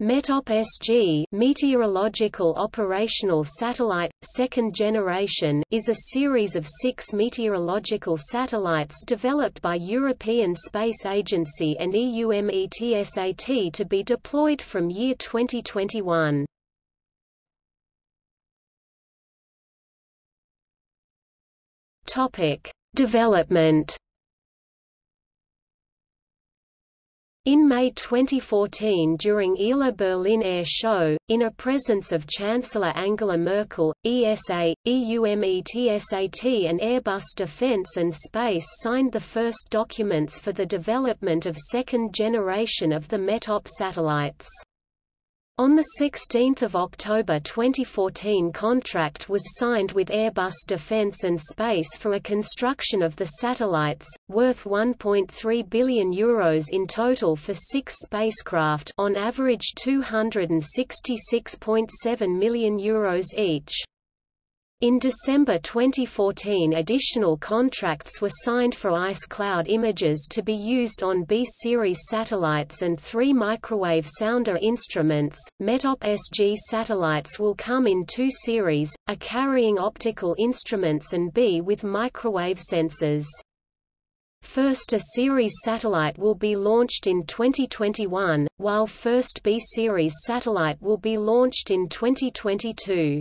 METOP-SG Meteorological Operational Satellite, Second Generation is a series of six meteorological satellites developed by European Space Agency and EUMETSAT to be deployed from year 2021. Development In May 2014 during ILA Berlin Air Show, in a presence of Chancellor Angela Merkel, ESA, EUMETSAT and Airbus Defence and Space signed the first documents for the development of second generation of the METOP satellites. On 16 October 2014 contract was signed with Airbus Defence and Space for a construction of the satellites, worth €1.3 billion Euros in total for six spacecraft on average €266.7 million Euros each. In December 2014 additional contracts were signed for ice cloud images to be used on B-series satellites and three microwave sounder instruments. METOP-SG satellites will come in two series, A carrying optical instruments and B with microwave sensors. First A series satellite will be launched in 2021, while first B-series satellite will be launched in 2022.